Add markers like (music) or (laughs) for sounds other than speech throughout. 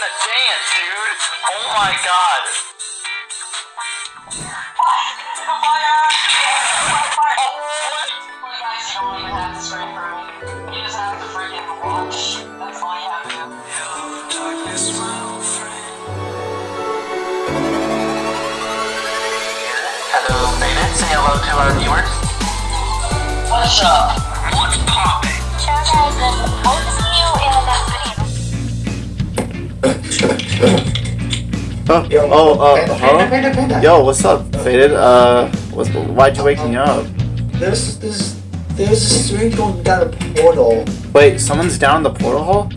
having a dance, dude. Oh my god. Hello, Beta. Say hello to our viewers. What's up? What's poppin'? Ciao guys, Oh, Yo, oh, uh, panda, huh? panda, panda. Yo, what's up, Faded? Uh, what's, why'd you wake me up? There's there's there's a string going down a portal. Wait, someone's down the portal hole?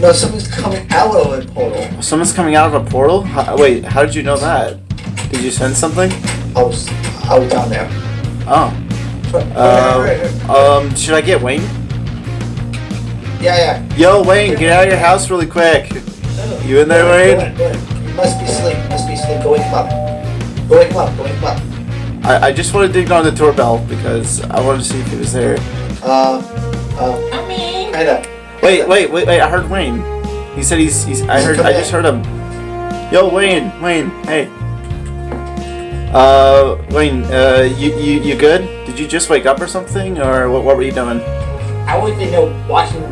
No, someone's coming out of a portal. Someone's coming out of a portal? How, wait, how did you know that? Did you send something? I was I was down there. Oh. Uh, um, should I get Wayne? Yeah, yeah. Yo, Wayne, get out of your house really quick. You in there, Go Wayne? in, go in. You must be asleep. Must be asleep. Go wake him up. Go wake him up. Go wake him up. I, I just wanted to ignore the doorbell because I wanted to see if he was there. Uh, uh. Panda. Wait, wait, wait, wait, I heard Wayne. He said he's, he's I heard, I just heard him. Yo, Wayne, Wayne, hey. Uh, Wayne, uh, you, you, you good? Did you just wake up or something, or what, what were you doing? I was in there watching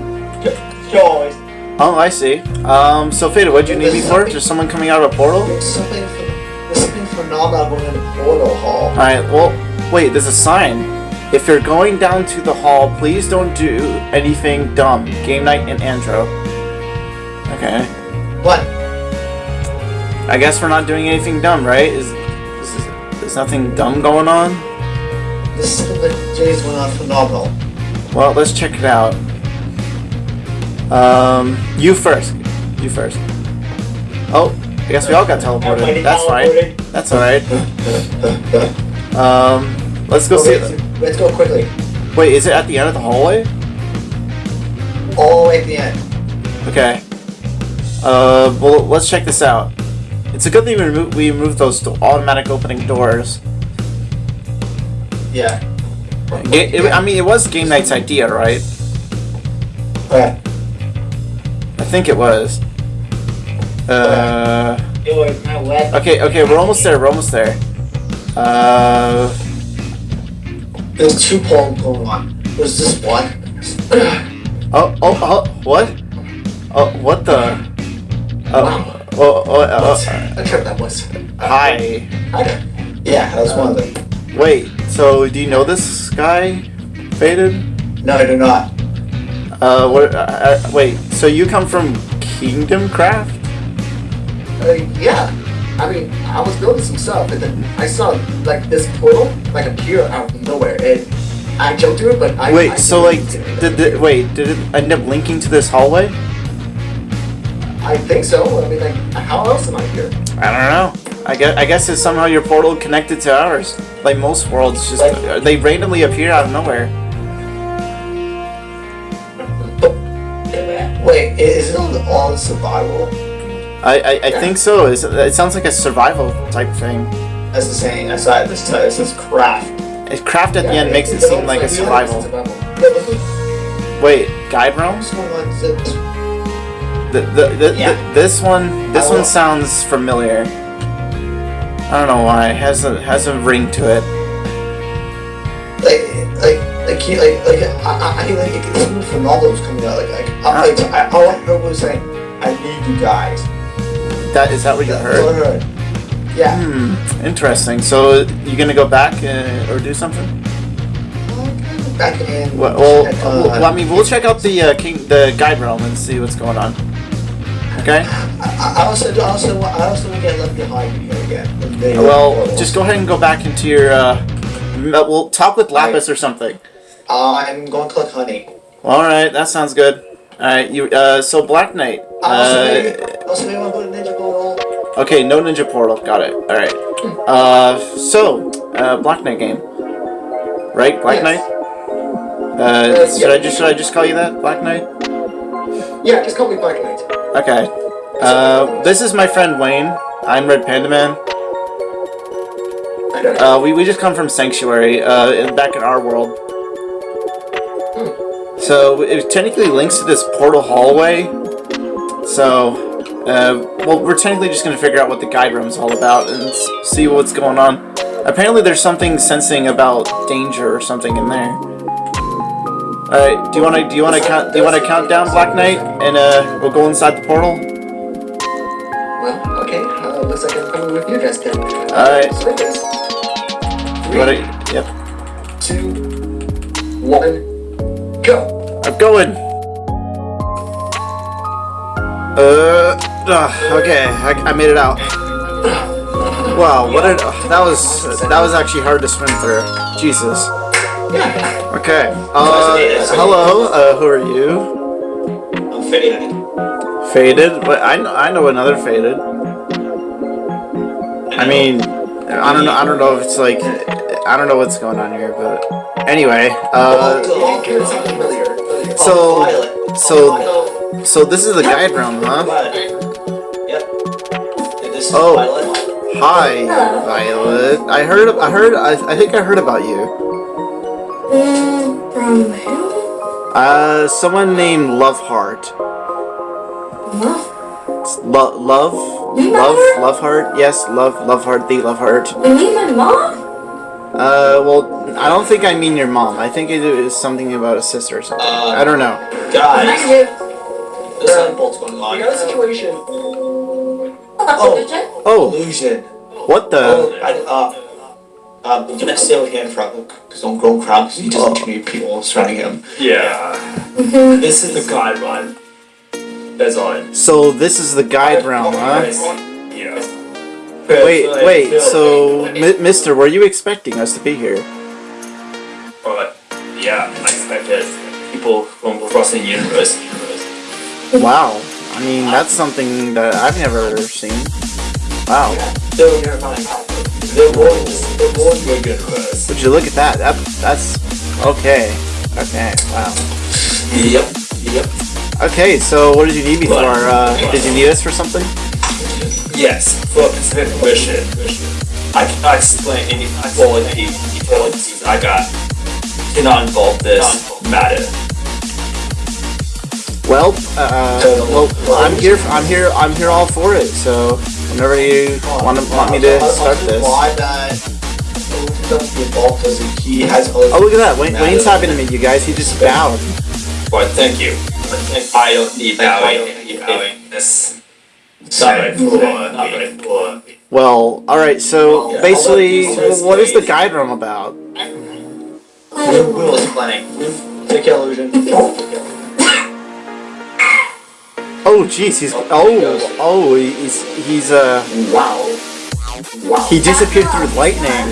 shows. Oh, I see. Um, so Faded, what'd you need me for? Just someone coming out of a portal? There's something. There's something phenomenal going in the portal hall. Alright, well, wait, there's a sign. If you're going down to the hall, please don't do anything dumb. Game night and Andro. Okay. What? I guess we're not doing anything dumb, right? Is, is, is there's nothing dumb going on? This is the days went on phenomenal. Well, let's check it out. Um, you first. You first. Oh, I guess we all got teleported. That's fine. That's alright. Um, let's go see. Let's go quickly. Wait, is it at the end of the hallway? All the way at the end. Okay. Uh, well, let's check this out. It's a good thing we removed, we removed those automatic opening doors. Yeah. Ga- it- I mean, it was Game Night's idea, right? Okay. I think it was. Uh, It was my wet. okay, okay, we're almost there, we're almost there. Uh, There's two polls going on. There's this one. oh, oh, oh, what? Oh, what the? Oh, oh, oh, oh, What? I tripped that was. hi. Hi. Yeah, that was one of them. Wait, so do you know this guy, Faded? No, I do not. Uh, what, uh, uh, wait, so you come from Kingdom Craft? Uh, yeah. I mean, I was building some stuff, and then I saw like this portal like appear out of nowhere, and I jumped through it, but I Wait, I so like, didn't- the, wait, did it end up linking to this hallway? I think so. I mean, like, how else am I here? I don't know. I guess, I guess it's somehow your portal connected to ours. Like most worlds, just Like- they randomly appear out of nowhere. Wait, is it all, survival? I, I, I think so. It's, it sounds like a survival type thing. That's the saying. That's why this time this is craft. It craft at the Yeah, end makes it it's seem like a survival. it's survival. Yeah, look what- Wait, guide realms? it- The, the, the, Yeah. the, this one, this one sounds familiar. I don't know why. It has a has a ring to it. Like like like like like I I, I like it's something phenomenal was coming out like like I, like I, all I heard was saying I need you guys. That is that what you all I heard? heard. Yeah. Hmm. Interesting. So you gonna go back uh, or do something? Back in. Well, well, check, well, I mean, we'll check out the uh, king, the guide realm and see what's going on. Okay. I, I also I also I also want to get left behind here again. Well, just go ahead and go back into your. Uh, m- well, talk with Lapis or something. I'm going to collect honey. All right, that sounds good. All right, you. Uh, so Black Knight. Also maybe Uh, also maybe want to go to Ninja Portal. okay, no Ninja Portal. Got it. All right. Uh, so uh, Black Knight game. Right, Black Yes. Knight. Uh, should I just should I just call you that, Black Knight? Yeah, just call me Black Knight. Okay. Uh, this is my friend Wayne. I'm Red Panda Man. I don't know. Uh, we, we just come from Sanctuary, uh, in, back in our world. So it technically links to this portal hallway. So, uh, well, we're technically just gonna figure out what the guide room is all about and see what's going on. Apparently, there's something sensing about danger or something in there. Alright, do you wanna do you wanna count do you wanna count down Black Knight and uh we'll go inside the portal? Well, okay. Uh, looks like I'm coming with you guys then. Alright. So. You wanna Yep. Two, one, go. I'm going. Uh, ugh, okay, I, I made it out. Wow, what a that was that was actually hard to swim through. Jesus. Yeah. Okay. Uh, hello. Uh, who are you? I'm fading. Faded. But I know I know another faded. I mean, I don't know. I don't know if it's like I don't know what's going on here, but anyway. Uh, so so so this is the guide room, huh? Oh. Hi, Violet. I heard. I heard. I, I think I heard about you. From who? Uh, someone named Loveheart. What? Lo- love, love? Loveheart. Yes, love, Loveheart. The Loveheart. You mean my mom? Uh, well, I don't think I mean your mom. I think it is something about a sister or something. Uh, I don't know. Guys, Negative. there's something bolt's going on. We got a situation. Oh. Oh, Illusion. what the? Oh, I, uh, um, I'm gonna stay with him for his own grown crowd because he doesn't too many people surrounding him. Yeah, Mhm. This is the guide realm. That's all. So this is the guide realm, huh? Yeah. Wait, wait. So, Mi- Mister, were you expecting us to be here? But yeah, I expected people from across the universe. Wow. I mean, that's something that I've never seen. Wow. They're terrifying. They're more just, they're more Your universe. Would you look at that? That that's okay. Okay. Wow. Yep. Yep. Okay. So, what did you need me for? Uh, did you need us for something? Yes, for a specific mission. I cannot explain any quality details I got. Cannot involve this matter. Well, uh, well, I'm here. I'm here. I'm here all for it. So, whenever you want to want me to start this. Why that? Don't be involved because he has other. Oh, look at that! Wayne, Wayne's happy to meet you guys. He just bowed. But thank you. I don't need bowing. I Well, all right. So Yeah, basically, I'll let you say what is the guide room about? Will, Will is playing. Take illusion. Oh, jeez. He's oh oh he's he's uh Wow. Wow. he disappeared through lightning.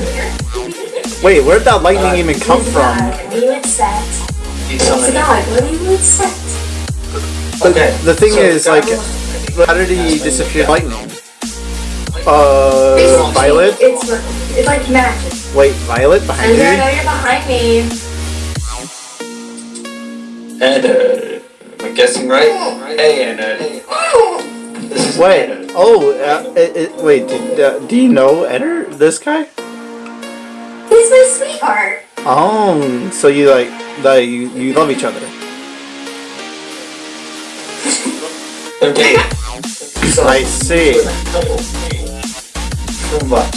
Wait, where'd that lightning even come from? We would set. He's It's a summoning. god. What do you would set? Okay. The thing is, like, was- how did he disappear lightning? Uh, Basically, Violet. It's it's like magic. Wait, Violet behind And I know you? you're behind me. And uh, am I guessing right? Hey, and uh, This is Wait. Oh, uh, it, it, wait. Did, uh, do you know Ender? This guy? He's my sweetheart. Oh, so you like the you, you love each other? Okay. So, I see. Too much.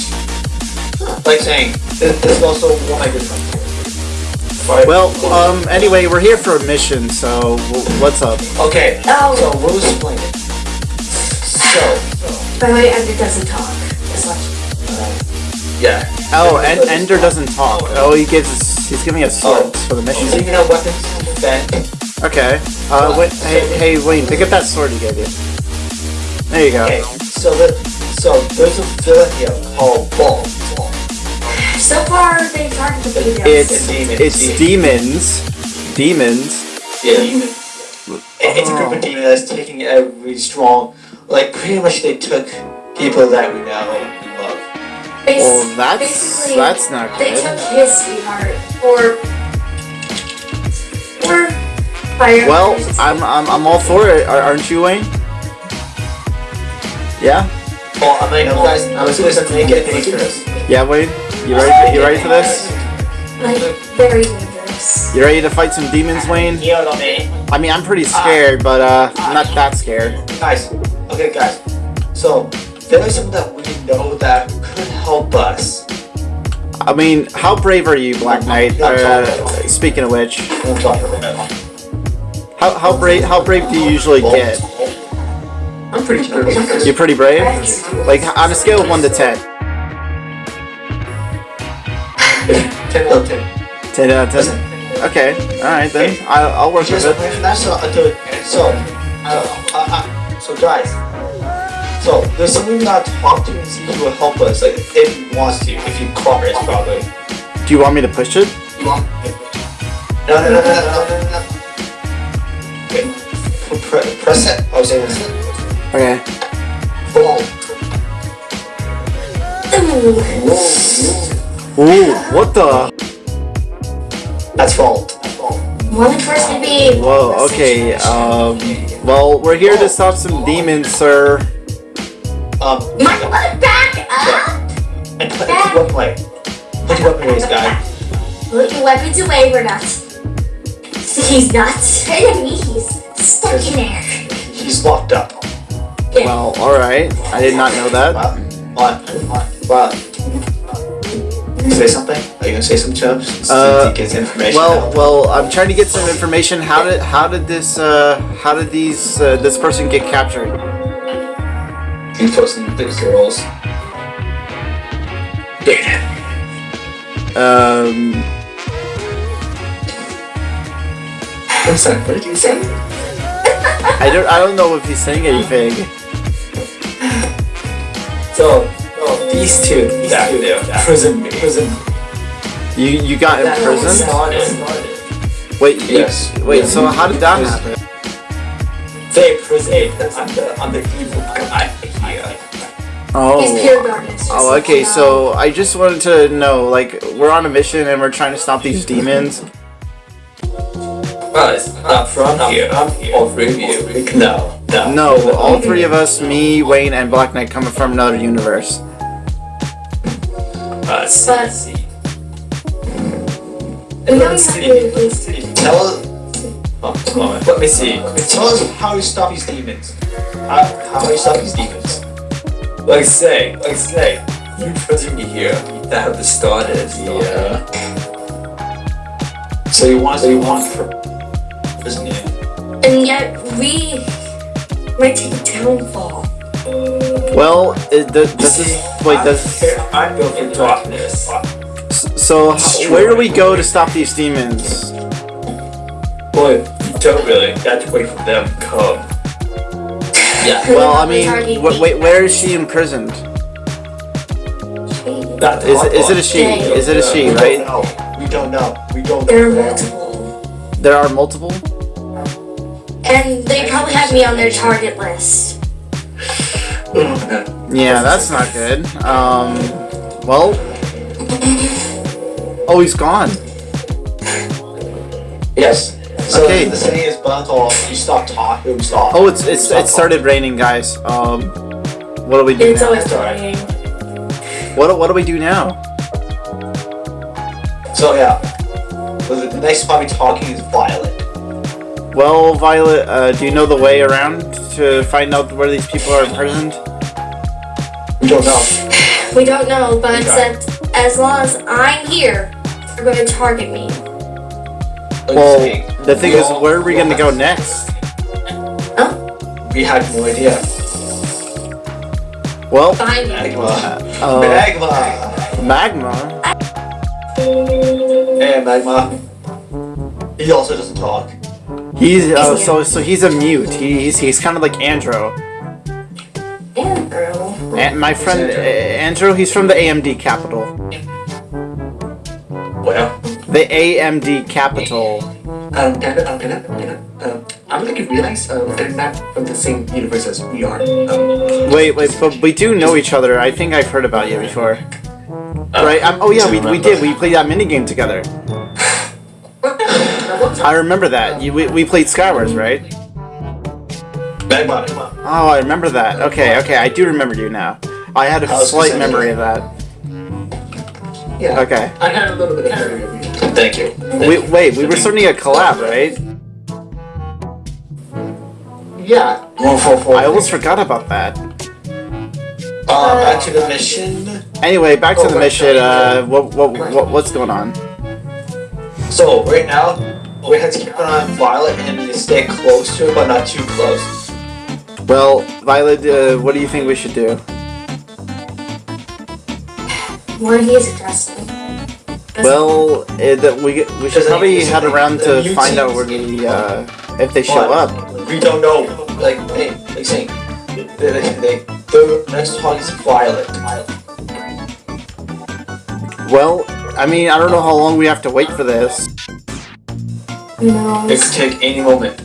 Like saying, this, this is also one of my good friends. Right. Well, um, anyway, we're here for a mission, so w- what's up? Okay. Oh. So we'll explain it. So, By the way, Ender doesn't talk as much. yeah. Oh, and Ender doesn't talk. Oh, he gives us, he's giving us swords for the He's mission. taking out weapons. Then Okay. Uh, wait, hey, hey, Wayne, pick up that sword he gave you. There you go. okay. So the so there's a villain here called Ball. So far, they started to beat us. It's demon, it's demons, demons. Yeah. It- It's a group of demons that's taking every strong, like pretty much they took people that we know and love. Bas- Well, that's basically, that's not good. They good. took his sweetheart for for fire. Well, I'm I'm I'm all for it. Aren't you, Wayne? Yeah. Well, I'm like, guys, I'm supposed to make it dangerous. Yeah, Wayne. You ready? You ready for this? like very dangerous. You ready to fight some demons, Wayne? Heal on me. I mean, I'm pretty scared, but uh, I'm not that scared. Guys, okay, guys. So there is something that we know that could help us. I mean, how brave are you, Black Knight? Uh, speaking of which, I'm talking about. how how brave how brave do you usually get? I'm pretty sure. You're pretty brave. Like on a scale of one to ten. Ten out of ten. Ten out of ten. Okay, all right then. I'll, I'll work with it. a question. That's not until so. Uh, uh, uh, so guys. So there's something we gotta talk to and see who will help us. Like if he wants to, if he cooperates, probably. Do you want me to push it? No, no, no, no, no, no, no, no. Okay. Pre- press it. I was saying this. Okay. Boom. Ooh, what the? That's fault. One person to be. Whoa. Okay. Um. Well, we're here to stop some demons, sir. Um, My butt back up! and put, put your weapon away. Put your weapon away, this guy. Put your weapons away, we're not. He's not enemy, he's stuck in there. He's locked up. Yeah. Well, all right. I did not know that. What? What? What? Say something? Are you gonna say to us? Uh, to get information Well, out? well, I'm trying to get some information. How did how did this uh how did these uh, this person get captured? He's posting the girls. Um. I'm sorry, what did you say? I don't I don't know if he's saying anything. So, oh, these two, that do, prison me. Prison. You you got in prison? Started. Wait, you, Yes. wait. So how did that happen? They prison. I'm the, I'm the evil guy here. Oh. pure darkness. Oh, just Oh, okay. So I just wanted to know, like, we're on a mission and we're trying to stop these demons. Us, not from here. I'm here. All three of you. No, no. No, all three of us, me, Wayne, and Black Knight, coming from another universe. Uh, us. But- See. We know you have to do these two. Tell us, Oh, let me see. tell us how you stop these demons. How, how you stop these demons. Like say, like say, you prison me here. That have started. Yeah. So you want, so you want for, isn't it? And yet, we might take a downfall. Well, it, does, does this wait? Does I'm built in darkness. so? How, where do we go to stop these demons? Boy, you don't really. You have to wait for them to come. Yeah. (laughs) Well, I mean, wh- wait, where is she imprisoned? That's Is it a she? Is it a she? We Right? don't know. We don't know. We don't There are multiple. There are multiple. And they probably have me on their target list. Yeah, that's not good. Um, well, oh, he's gone. Yes. So Okay. the saying is, but until you stop talking, stop. Oh, it's it's it started raining, guys. Um, what do we do It's now? always raining. What do- what do we do now? So yeah. So the next spot we talking is Violet. Well, Violet, uh, do you know the way around to find out where these people are imprisoned? We don't know. (sighs) We don't know, but Okay. that as long as I'm here, they're going to target me. Well, the thing we is, where are we we gonna go have- next? We had no idea. Well, Find. Magma. uh, Magma. magma. Hey, Magma. He also doesn't talk. He's uh, so so he's a mute. He, he's he's kind of like Andro. Andrew. And my friend uh, Andrew, he's from the AMD capital. Well, The AMD capital. Um, Dana, um, Dana, Dana, um, I don't think you realize, um, they're not from the same universe as we are. Um, Wait, wait, but we do know each other. I think I've heard about you before. right? Um, oh yeah, we, we did. We played that minigame together. (laughs) I remember that. You, we, we played Skywars, right? Magma. Magma. Oh, I remember that. Okay, okay, I do remember you now. I had a I slight memory of that. yeah. Okay. I had a little bit of memory of you. Thank you. Wait, wait, we were starting a collab, right? Yeah. One four four. I almost forgot about that. Uh, back to the mission. Anyway, back to Oh, the mission. Uh, what, what, what, what's going on? So right now, we have to keep an eye on Violet and stay close to her, but not too close. Well, Violet, uh, what do you think we should do? Where he is aggressive. Well, uh, that we we should probably I- head around the to new find out where the uh, if they show But up. We don't know. Like, hey, like saying, they, they, they, the next target is Violet. Well, I mean, I don't know how long we have to wait for this. Who knows? It could take any moment.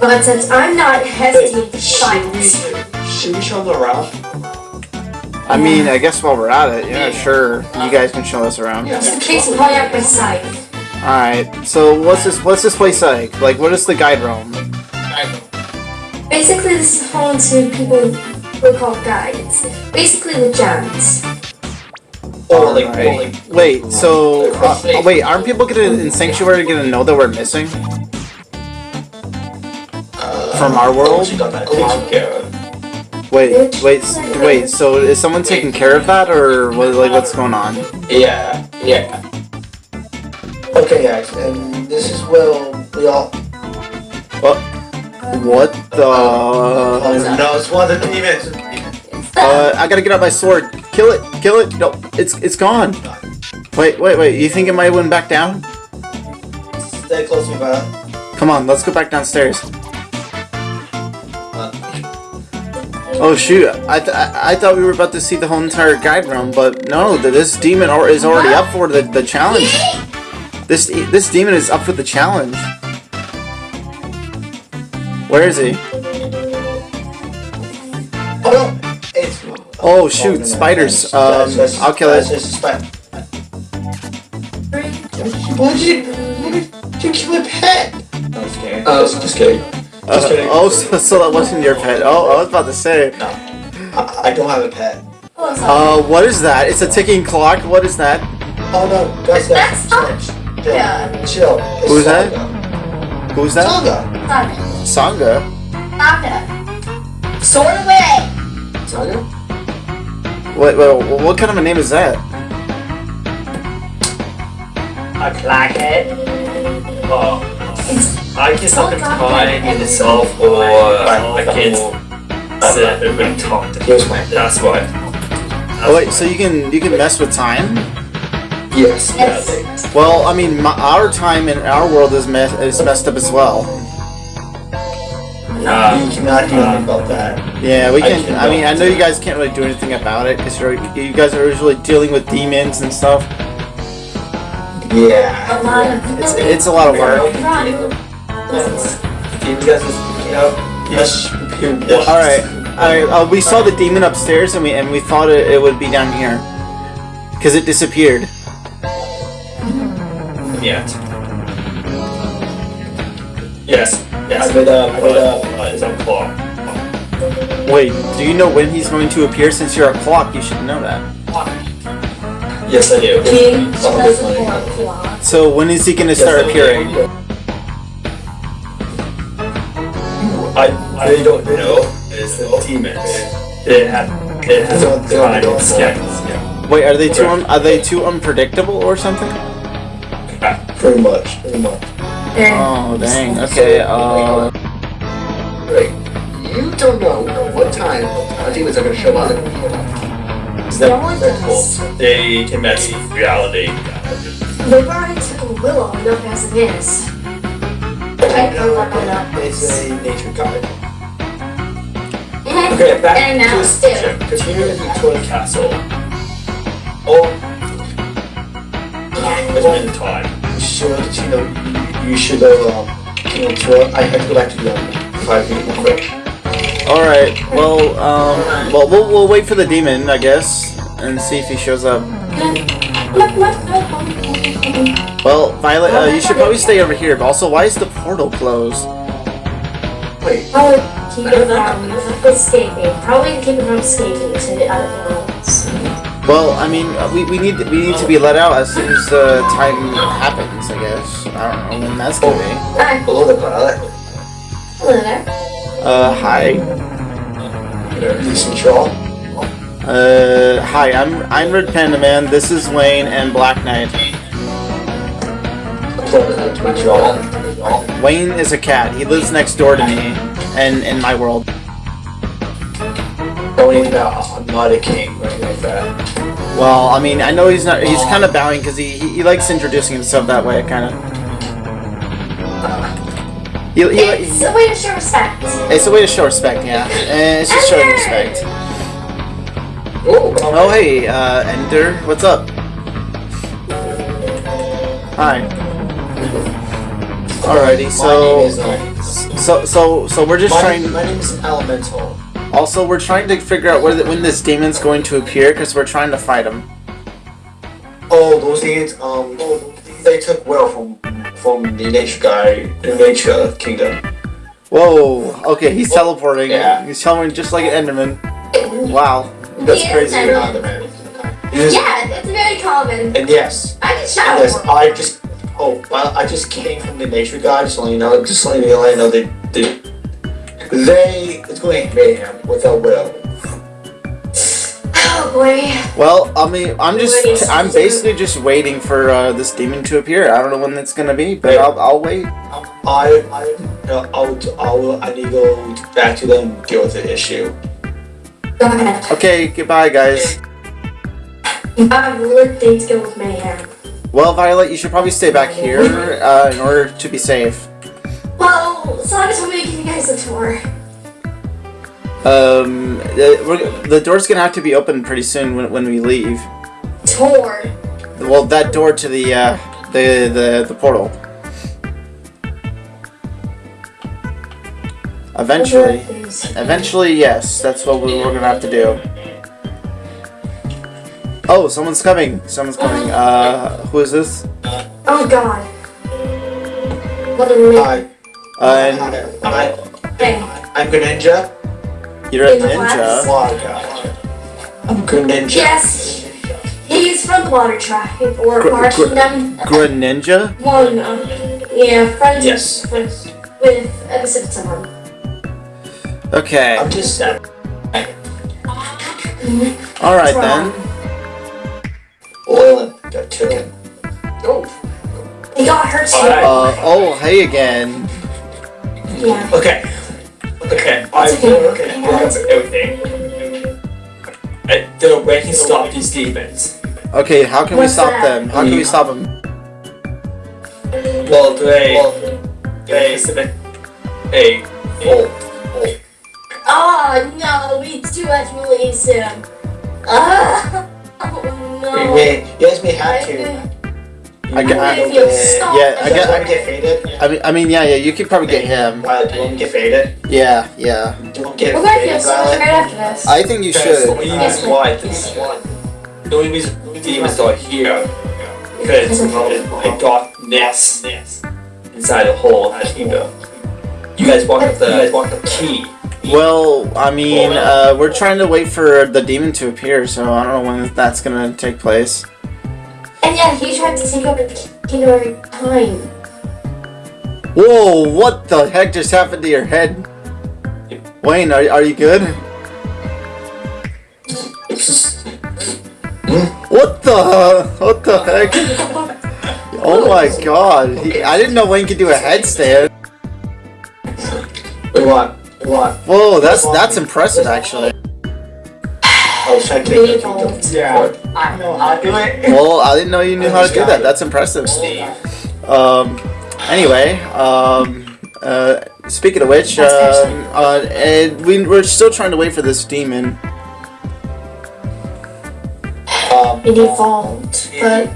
But since I'm not hesitating to Should we, fight, should we show them around? I mean, I guess while we're at it, yeah, sure, you guys can show us around. Just in case we probably have my side. All right. So what's this? What's this place like? Like, what is the guide realm? Basically, this is home to people who are called guides. Basically, the gems. Or like, Alright. or like, Wait. So uh, oh, wait, aren't people gonna in Sanctuary gonna know that we're missing from our world? She got that. Take care of. Wait, wait, wait. So is someone taking care of that, or what, like what's going on? Yeah, yeah. Okay, guys, and this is where we all. What the? Oh no, it's one of the demons. Uh, I gotta get out my sword. Kill it! Kill it! No, it's it's gone. Wait, wait, wait. You think it might win back down? Stay close to me, Violet. Come on, let's go back downstairs. Uh, Oh shoot! I, th- I I thought we were about to see the whole entire guide realm, but no, this demon or- is already up for the, the challenge. This this demon is up for the challenge. Where is he? Oh no! It's. Oh shoot! Spiders. that's- Um, that's- that's- I'll kill that's it. just a spider. Why did you? Why did you kill a pet? I'm just kidding. Uh, just, just kidding. Uh, kidding. oh, so, so that wasn't your pet. Oh, I was about to say. No, I, I don't have a pet. Oh. Uh, what is that? It's a ticking clock. What is that? Oh no, that's That's that. not- Chill, Yeah. chill. It's Who's that? Who's that? Saga. Saga. Sangha. Saga. Sword away! Saga. Wait, wait, what kind of a name is that? I like it. Oh, It's I guess I can Oh, find God. myself or I can't sit and talk to Here's my. That's why. Oh wait, so you can you can mess with time? Yes. Yes. Well, I mean, my, our time in our world is mess is messed up as well. Uh, You cannot do anything about that. Yeah, we can. can I mean, I know you guys can't really do anything about it because you're guys are usually dealing with demons and stuff. Yeah. A lot of It's it's a lot of work. Run. You guys, you know, yes. All right, all right. Uh, we saw the demon upstairs and we and we thought it, it would be down here because it disappeared. yeah. Yes. Yes. I made a, I made a. Uh, it's on clock. Wait, do you know when he's going to appear? Since you're a clock, you should know that. Yes, I do. King Oh, does funny. a claw. So when is he going to start appearing? I I don't know. It's the demons. They have they have They don't- kind of scans. Wait, are they too un- are they too unpredictable or something? Pretty much. Pretty much. There. Oh dang. Okay. Uh. Right. You don't know what time our demons are gonna show up. No one They're cool. does. They can mess with reality. They brought it to Willow, enough as it is. I can look it up. It's a nature guide. Mhm. Okay, back And now to still. the Continue with Victoria Castle. Oh, It's been time. Sure, should, you know, you, you should, uh, you know, to, I have to go back to the um, five minute real quick. All right. Well. Um. Well, we'll we'll wait for the demon, I guess, and see if he shows up. Well, Violet, uh, you should probably stay over here. But also, why is the portal closed? Wait, Probably keep it from escaping. Probably keep it from escaping to the other worlds. Well, I mean, uh, we, we need we need to be let out as soon as the time happens. I guess. I don't know when that's gonna be. Hi. Hello there, Hello there. Uh, hi. All. Uh, hi. I'm I'm Red Panda Man. This is Wayne and Black Knight. Wayne is a cat. He lives next door to me, and in my world. Don't I'm not a king anything like that. Well, I mean, I know he's not. He's kind of bowing because he, he he likes introducing himself that way, kind of. He, he, It's a way to show respect. it's a way to show respect, yeah. And it's just showing respect. Oh, Oh, hey, uh, Ender, what's up? Hi. Alrighty, my name is, so, uh, so, so, so we're just my, trying. my name is Elemental. Also, we're trying to figure out where the, when this demon's going to appear because we're trying to fight him. Oh, those things, um, they took well from from the nature guy, the nature kingdom. Whoa. Okay, he's teleporting. Yeah. He's teleporting just like an Enderman. Wow. That's Yeah, crazy, and- not the man. Yes, Yeah, it's very common. And yes, I can and shout yes. I just, oh, well, I just came from the nature guy, just letting you know, just letting you know, they, they, they, it's going to mayhem without will. Oh boy. Well, I mean, I'm just, I'm basically just waiting for uh, this demon to appear. I don't know when it's gonna be, but I'll, I'll wait. I, I, no, I'll, I'll, I need to go back to them deal with the issue. Go ahead. Okay, goodbye, guys. I have lit things go with mayhem. Well, Violet, you should probably stay back here uh, in order to be safe. Well, Saga told me to give you guys a tour. Um, the, we're, the door's gonna have to be open pretty soon when, when we leave. Tour. Well, that door to the uh, the the the portal. Eventually, eventually, yes, that's what we- we're gonna have to do. Oh, someone's coming. Someone's coming. Uh, who is this? Oh god. What a. Hi, Uh, I, Hey. I'm Greninja. you're a In the ninja. God. I'm Greninja. Yes. He's from the Water Tribe or Gr- Water gr- Kingdom. Greninja? One, um, yeah, friends Yes. with with a Pacific someone. Okay. I'm just sad. All right then. Oil got taken. Oh. He got hurt too. Alright. Uh, oh, hey again. Yeah. Okay. Okay. I It's okay. will okay. I'll answer everything. Uh, the way he stopped these demons. Okay, how can we stop that? them? How can we stop them? Well, they they submit a Oh, Oh no, we too much release him. Ah. (laughs) Oh no. may, you guys may have to. I get- I- If yeah, I You get- guys want to get faded? I mean, I mean, yeah, yeah. You could probably get him. Violet, do you want me to get faded? Yeah, yeah. Do you want to get We're gonna faded, feel so much right after this. I think you Because the should. only reason why this the only reason demons are here because of a dark nest inside a hole in the kingdom. You guys walked up the you guys walked up the key. Well, I mean, uh, we're trying to wait for the demon to appear, so I don't know when that's gonna take place. And yeah, he tried to take over the kingdom every time. Whoa! What the heck just happened to your head? Wayne, are, are you good? What the? What the heck? Oh my god! He, I didn't know Wayne could do a headstand. What? What? Whoa, that's that's impressive, actually. I was trying to take the. Yeah. I know how to do it. Well, I didn't know you knew how to do that. That's impressive. Um. Anyway, um. Uh. Speaking of which, uh, and we we're still trying to wait for this demon. Um, It evolved, but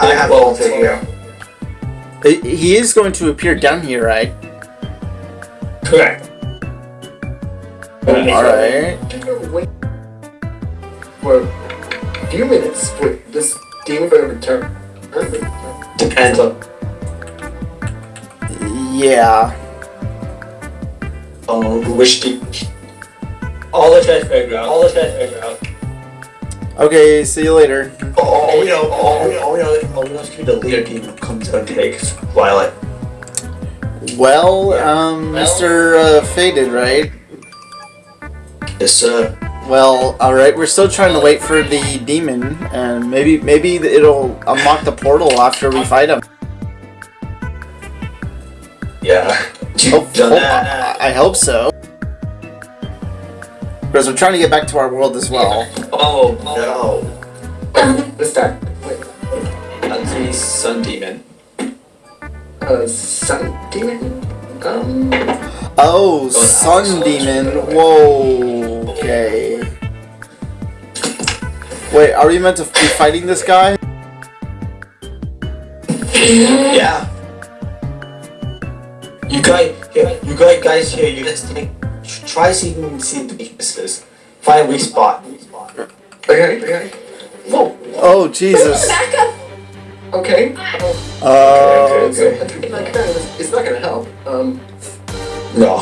I have all to here. He- He is going to appear down here, right? Correct. All right. Wait for a few minutes for this demon to return. Depends on. Yeah. Um, which de- All the try to figure out. All the try to figure out. Okay, see you later. Oh, oh, we know, oh, we know, oh, we know, oh, we know, it's be the leader team who comes out and takes Violet. Well, um, Mr. Uh, Faded, right? Yes, sir. Well, alright, we're still trying to wait for the demon, and maybe maybe it'll unlock the portal after we fight him. Yeah. (laughs) Hope, Done hope- that. I, I hope so. Because we're trying to get back to our world as well. (laughs) Oh, No. Let's start. Wait. that's sun demon. Uh, sun demon? Um, Oh, Sun Demon. Whoa. Okay. Wait, are we meant to be fighting this guy? Yeah. You guys, here, you guys, guys here, you guys try see if you can see the weaknesses. Find a weak spot. okay, okay. Whoa, Oh, Jesus. Back up. okay. Oh, Uh, so, it's not gonna- it's not gonna help. Um, No.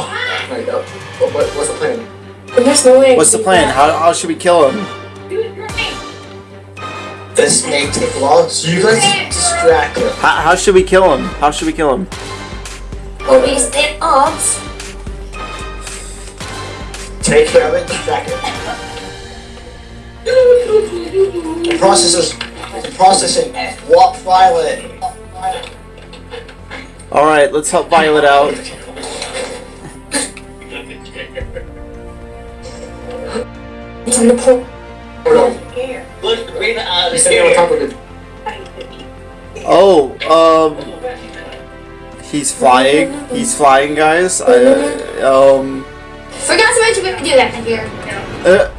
right, uh, what, what, what's the plan? There's no way. what's the plan? How, how should we kill him? This may take a while, so you guys distract him. How, how should we kill him? How should we kill him? Or we stand odds. Take care of it, distract him. The process is, the processing. Walk Violet. Alright, let's help Violet out. It's on the pole. Oh no, the out he's of on top of it. Oh, um. He's flying. He's flying, guys. I, um. Forgot to mention we have to do that here. Uh,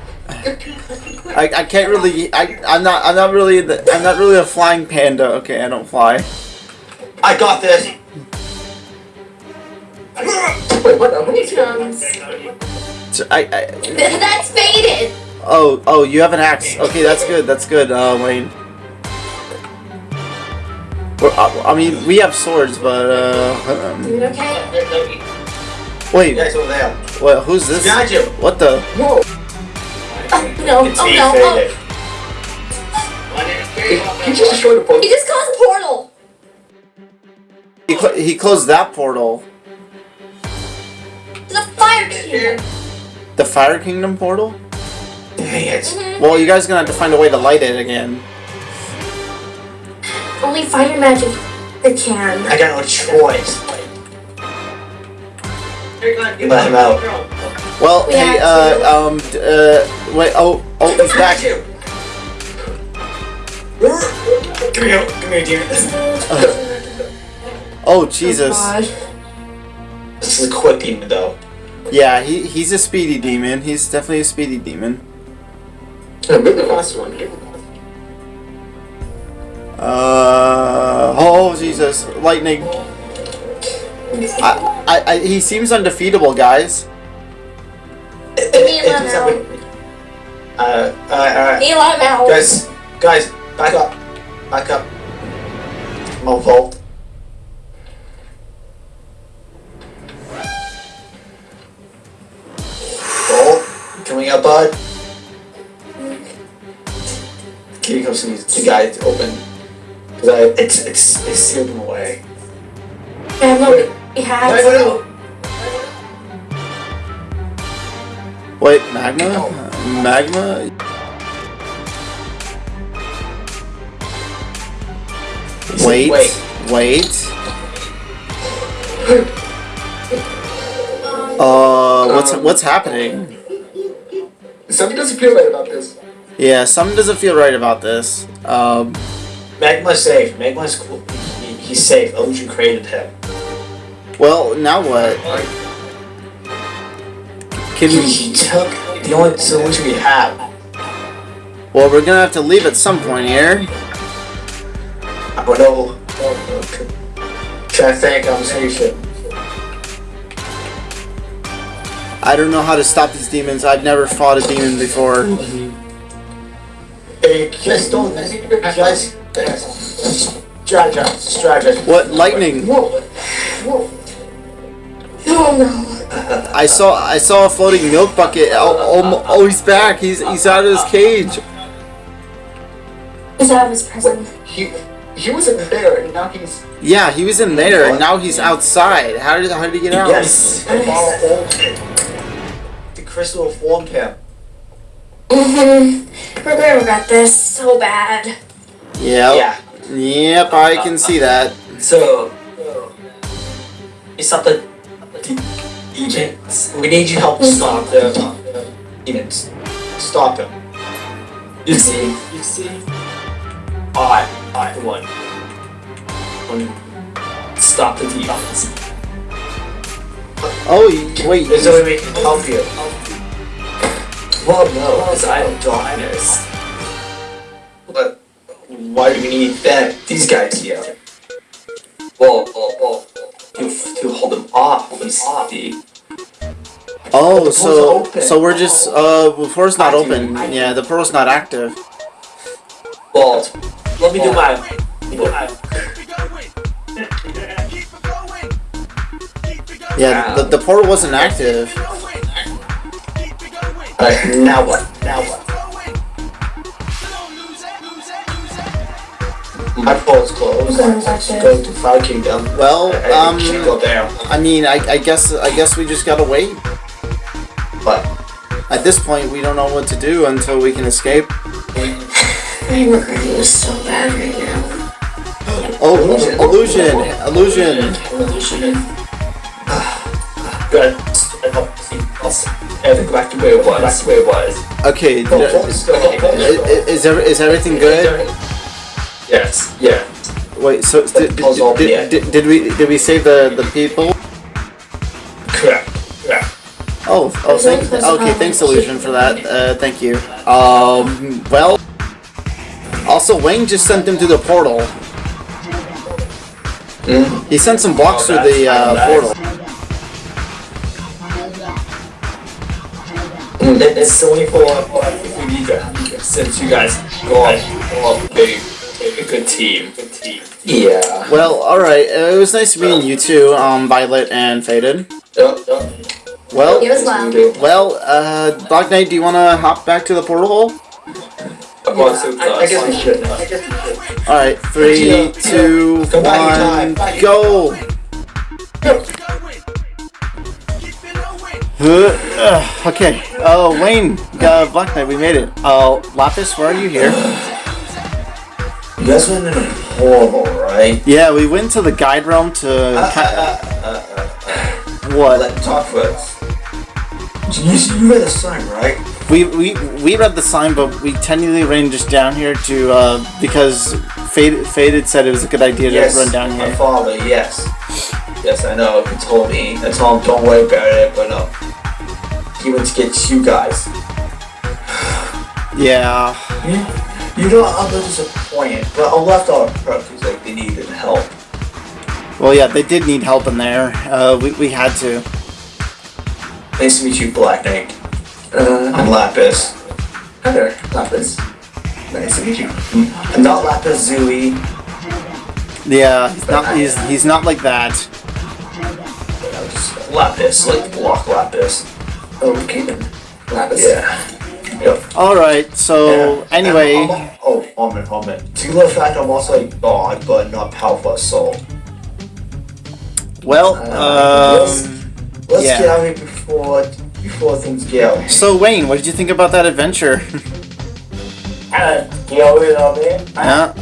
I, I can't really I I'm not I'm not really the, I'm not really a flying panda. Okay, I don't fly. I got this. Wait, what? Uh, Here comes. So I, I (laughs) That's faded. Oh oh you have an axe. Okay, that's good. That's good, uh, Wayne. Well, I, I mean, we have swords, but uh, um, Dude, okay? wait, Guys over there. what? Who's this? Behind you. What the? whoa! Oh no, It's oh no, oh. He just destroyed the He portal. just caused a portal. He cl- he closed that portal. The fire kingdom. The Fire Kingdom portal. Dang it. Mhm. Well, you guys are gonna have to find a way to light it again. Only fire magic that can. I got no choice. Let him out. Well, We hey, have uh, to- um, d- uh, wait, oh, oh, he's back. you. Come here, come here, dear. (laughs) Oh, Jesus. God. This is a quick demon, though. Yeah, he, he's a speedy demon. He's definitely a speedy demon. Uh, maybe the last one. Uh, oh, Jesus. Lightning. I, I, I, he seems undefeatable, guys. It, me it, let it, him uh, alright, alright. He out. Guys, guys, back up. Back up. Mofo. Oh, coming up, bud. Can you come see the guy to open? Cause I, it's, it's, it's sealed him away. Yeah, no, he No, has. no, no. Wait, magma? Magma? He said, Wait, Wait. wait. (laughs) Uh, what's Um, what's happening? Something doesn't feel right about this. Yeah, something doesn't feel right about this. Um, Magma's safe. Magma's cool. He, he's safe. Illusion created him. well, now what? Can He, he took the only solution we have. well, we're gonna have to leave at some point here. I don't know. Trying to think conversation. I don't know how to stop these demons. I've never fought a demon before. Hey, guys, don't. Guys, guys. Strategize. Strategize. What lightning? Whoa! Whoa! Oh no. I saw I saw a floating milk bucket. Oh, oh, oh he's back. He's he's out of his cage. He's out of his prison. He he wasn't there, and now he's Yeah, he was in there, and now he's outside. How did how did he get out? Yes, the ball formed him. The crystal formed him. Mm-hmm. We're gonna regret this so bad. Yep. Yeah. Yep, I can see that. So, it's not the the demons. We need your help stop the demons. Stop him. You see, you see. I, I, the one. One. Stop the demons. Oh, y- wait. There's no way we can help you. Well, no, because I have darkness. But why do we need that? These guys here. Well, well, well, to, to hold them off, see. Oh, so so we're just uh, the portal's not open. Yeah, the portal's not active. Well, let me do my. do my Yeah, the, the portal wasn't active. Alright, now what? Now what? My portal's closed. I'm gonna watch it. Go to Fire Kingdom. Well, I, I um, go there. I mean, I, I guess I guess we just gotta wait. But At this point, we don't know what to do until we can escape. I'm regretting this so bad right now. Oh, illusion, illusion. Illusion. Good. Everything back to where it was. Back to where it was. Okay, the d- portal's still i- open. is there, is everything good? Yes. Yeah. Wait, so did, portal's did, did, did we did we save the the people? Correct. Correct. Oh, oh, thank, okay, thanks, Illusion, for that. Uh, thank you. Um, well, also, Wayne just sent them to the portal. He sent some blocks through the uh, portal. It- It's only for if we need to, since you guys go on a big, a good team. Good team. Yeah. Well, alright, uh, it was nice meeting you two, um, Violet and Faded. Yep, yep. Well, You as well. well, uh, Black Knight, do you want to hop back to the portal hole? I'm I, I guess we should. I guess we should. All right, three, two, one, two, Come back one, in time. go! Uh, okay, uh, Wayne, uh, Black Knight, we made it. Uh, Lapis, where are you here? You guys went in a portal, right? Yeah, we went to the guide realm to. Uh, uh, uh, uh, what? let talk first. You, you read the sign, right? We, we we read the sign, but we technically ran just down here to uh, because Faded, Faded said it was a good idea to run down here. my here. father, yes. Yes, I know, he told me. I told him, don't worry about it, but no. He went to get you guys. Yeah. You, you know, I'm a little disappointed, but I left on purpose, like, they needed help. Well, yeah, they did need help in there. Uh, we we had to. Nice to meet you, Black Knight. Uh, I'm Lapis. hi there, Lapis. Nice to meet you. I'm not Lapis Zooey. Yeah, he's not he's he's not like that. I'm just Lapis, like block Lapis. Okay then, Lapis. Yeah. Yep. All right. So Yeah. anyway, I'm- I'm- oh, hold on, hold on. To the fact I'm also a god, but not powerful as soul. well, let's- um, Let's Yeah. get out of here before before things get out. so Wayne, what did you think about that adventure? Uh, you know it all yeah.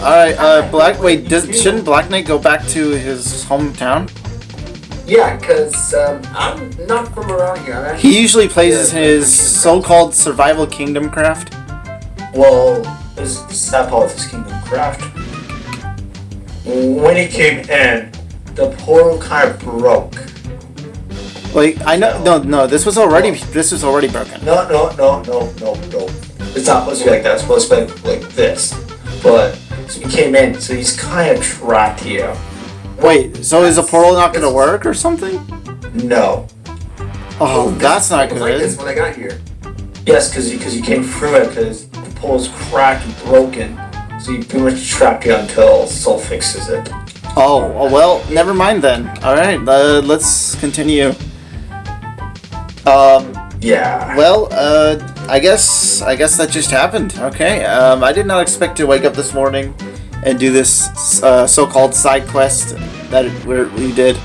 All right. Uh, Black. Wait, does shouldn't Black Knight go back to his hometown? Yeah, cause um, I'm not from around here. I'm. He usually plays his so-called survival kingdom craft. Well, this is that part of this Kingdom Craft. When he came in, the portal kind of broke. Like I know, no, no, this was already this was already broken. No, no, no, no, no, no. It's not supposed to be like that. It's supposed to be like this. But so he came in, so he's kind of trapped here. Wait, so is the portal not gonna work or something? No. Oh, that's not was like this good. when I got here. Yes, because because you came through it because the portal's cracked and broken. So you pretty much trapped you until Soul fixes it. Oh, oh, well, never mind then. All right, uh, let's continue. Um, Yeah. Well, uh, I guess I guess that just happened. Okay. Um, I did not expect to wake up this morning and do this uh, so-called side quest that we we did.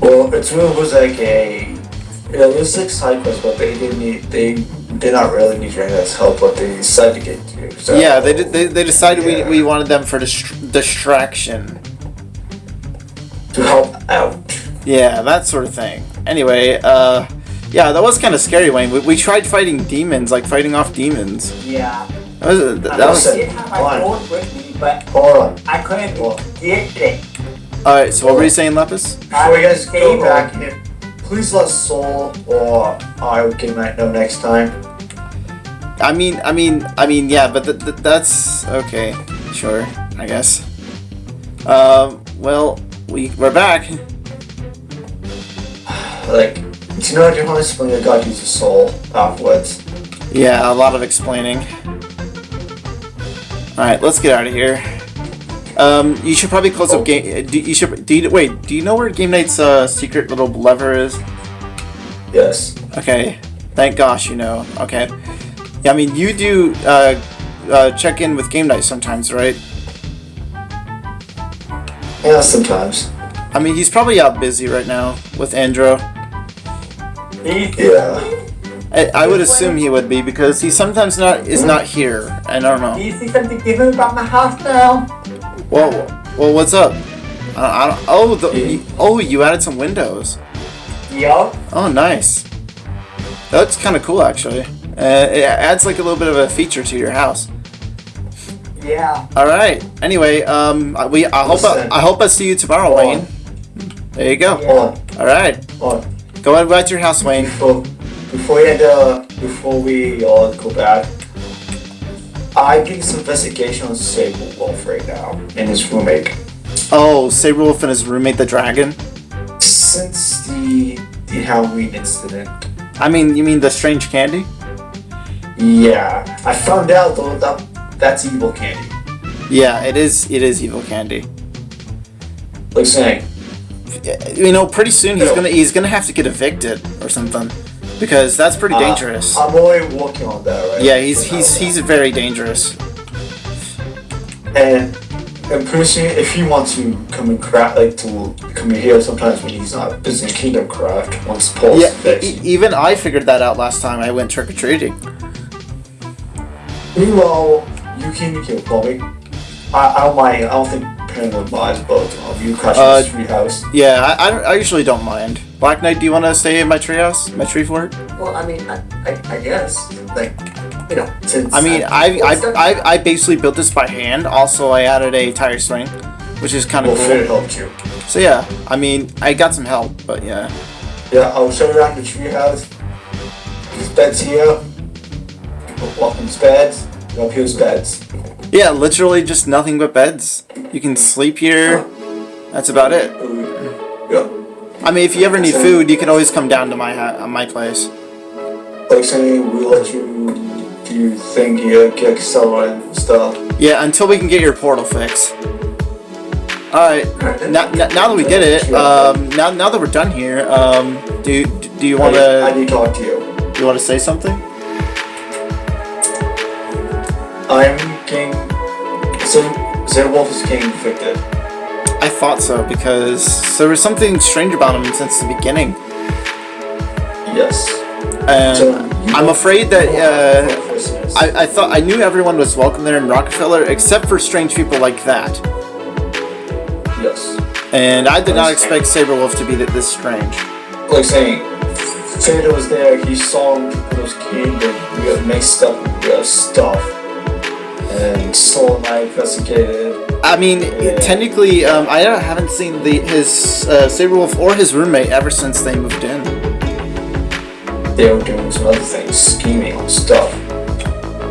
Well, it really was like a. Yeah, it was like side quest, but they didn't need. They did not really need your help, but they decided to get you. So, Yeah, they did. They, they decided Yeah. we, we wanted them for dist- distraction. To help out. Yeah, that sort of thing. Anyway, uh, yeah, that was kind of scary, Wayne. We, we tried fighting demons, like fighting off demons. Yeah. That was that I was. did have my phone with me, but Hold. I couldn't get it. All right. So what were you saying, Lapis? Before you guys go back in, please let Soul or I can know next time. I mean, I mean, I mean, yeah, but th- th- that's okay. Sure, I guess. Um, well, we we're back. (sighs) Like, you know, I do want to explain I got to use a Soul afterwards. Yeah, a lot of explaining. All right, let's get out of here. Um, you should probably close up game. Do you should? Do you, wait? Do you know where Game Night's uh, secret little lever is? Yes. Okay. Thank gosh you know. Okay. Yeah, I mean you do uh, uh, check in with Game Night sometimes, right? Yeah, sometimes. I mean he's probably out busy right now with Andro. Yeah. I, I would assume he would be because he sometimes not is not here. I don't know. Do you see something different about my house now? Well, well, what's up? I, I don't. Oh, the, you, oh, you added some windows. Yup. Oh, nice. That's kind of cool, actually. Uh, it adds like a little bit of a feature to your house. Yeah. All right. Anyway, um, we I hope I, I hope I see you tomorrow, Wayne. There you go. On. All right. Go ahead back to your house, Wayne. Before, we end, uh, before we all go back, I did some investigation on Saberwolf right now and his roommate. Oh, Saberwolf and his roommate, the dragon. Since the the Halloween incident, I mean, you mean the strange candy? yeah, I found out though that that's evil candy. Yeah, it is. It is evil candy. Like saying, You know, pretty soon he's gonna he's gonna have to get evicted or something because that's pretty uh, dangerous. I'm already working on that, right? Yeah, he's he's he's very dangerous. and and personally, if he wants to come and craft, like to come here sometimes when he's not busy in Kingdom Craft, once Paul's Yeah, fixed. e- even I figured that out last time I went trick or treating. Meanwhile, you can you can call me. I, I don't mind. I don't think Paranoid minds, but um, you crash Uh, uh, house. Yeah, I, I, I usually don't mind. Black Knight, do you want to stay in my treehouse, my tree fort? Well, I mean, I, I, I guess, like, you know, since I mean, I I, I I basically built this by hand. Also, I added a tire swing, which is kind of Finn cool. helped you. So yeah, I mean, I got some help, but yeah. Yeah, I'll show you around the tree house. There's beds here. Welcome's beds. Up here's beds. Yeah, literally just nothing but beds. You can sleep here. That's about it. I mean, if you ever need food, you can always come down to my uh, my place. Like saying, we'll let you do your thing here, get Excel and stuff. Yeah, until we can get your portal fixed. Alright, now, now, that we did it, um, now, now that we're done here, um, do, do you want I, I to need to talk to you. do you want to say something? I'm King. So, Zerwolf is getting evicted. I thought so, because there was something strange about him since the beginning. Yes. And So, I'm afraid that, uh. I, I thought I knew everyone was welcome there in Rockefeller except for strange people like that. Yes. And I did not expect Saberwolf to be th- this strange. Like saying, Santa was there, he saw those and we got mixed up with stuff. And Soul I. I mean, technically, um, I haven't seen the his uh, Saberwolf or his roommate ever since they moved in. They were doing some other things, scheming stuff.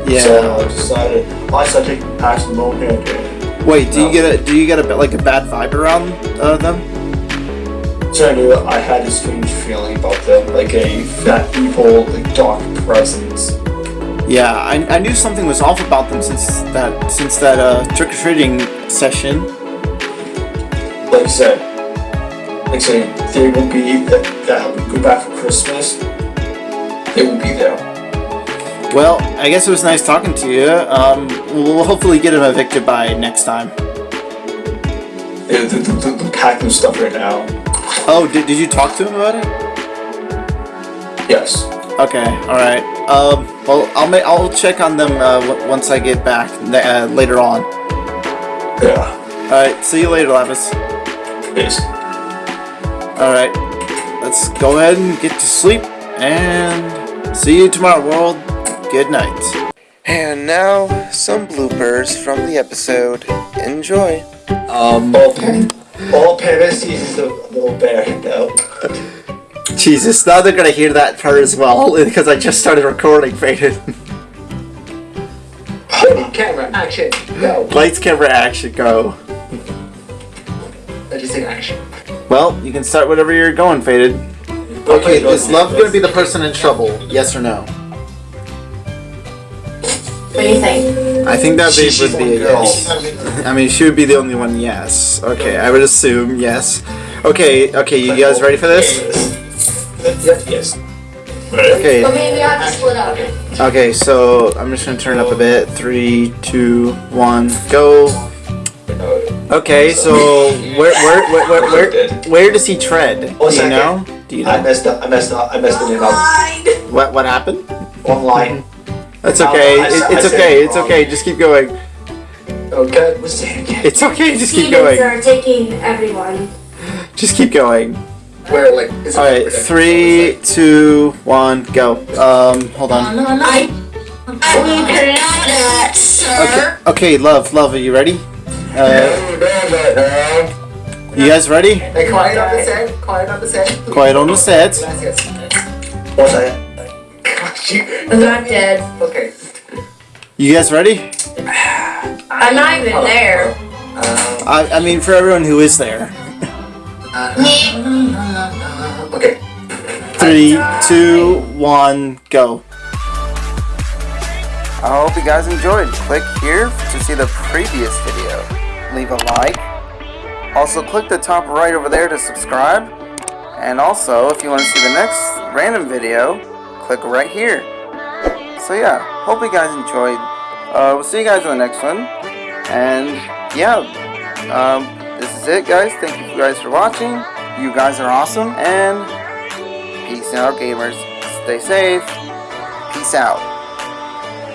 Yeah. So I decided, I started taking moment and Wait, do you get a do you get a bit like a bad vibe around uh, them? so I knew I had a strange feeling about them, like a that evil, like dark presence. Yeah, I, I knew something was off about them since that since that uh, trick or treating session. Like I said, like I said, they will be that, that would go back for Christmas. They won't be there. Well, I guess it was nice talking to you. Um, we'll hopefully get him evicted by next time. They're, they're, they're, they're packing stuff right now. Oh, did, did you talk to him about it? Yes. Okay, alright. Um, well, I'll ma- I'll check on them uh, w- once I get back uh, later on. Yeah. Alright, see you later, Lapis. Peace. Alright, let's go ahead and get to sleep, and see you tomorrow, world. Good night. And now, some bloopers from the episode. Enjoy. Um, all, all Paris sees is a little bear now. (laughs) Jesus, now they're gonna hear that part as well, (laughs) because I just started recording, Faded. Camera, action, go. Lights, camera, action, go. I just say action. Well, you can start whatever you're going, Faded. Okay, is love gonna be the person in trouble? Yes or no? What do you think? I think that She- babe would be a yes. I mean, she would be the only one, yes. Okay, I would assume yes. Okay, okay, you guys ready for this? Yes. Yes. Okay, But maybe we have to split up. okay, so I'm just gonna turn up a bit. Three, two, one, go. Okay, so where, where, where, where, where, where does he tread? Do you know? Do you know? I messed up. I messed up. I messed the name up. What, what happened? One line. That's okay. It, it's okay. It's okay. Just keep going. Oh, okay. What's that again? It's okay. Just keep Demons going. are taking everyone. Just keep going. Where, like, is it Alright, like- three, two, one, go. Um, hold on. I, I will pronounce that, sir. Okay, okay, love, love, are you ready? Uh, you guys ready? Hey, quiet on the set, quiet on the set. Quiet on the set. Gracias. What's that? I'm not dead. Okay. You guys ready? I'm not even there. Uh, I, I mean, for everyone who is there. uh, okay. Three, two, one, go. I hope you guys enjoyed. Click here to see the previous video. Leave a like. Also, click the top right over there to subscribe. And also, if you want to see the next random video, click right here. So yeah, hope you guys enjoyed. Uh, we'll see you guys in the next one. And yeah, um, this is it, guys. Thank you guys for watching. You guys are awesome. And peace out, gamers. Stay safe. Peace out.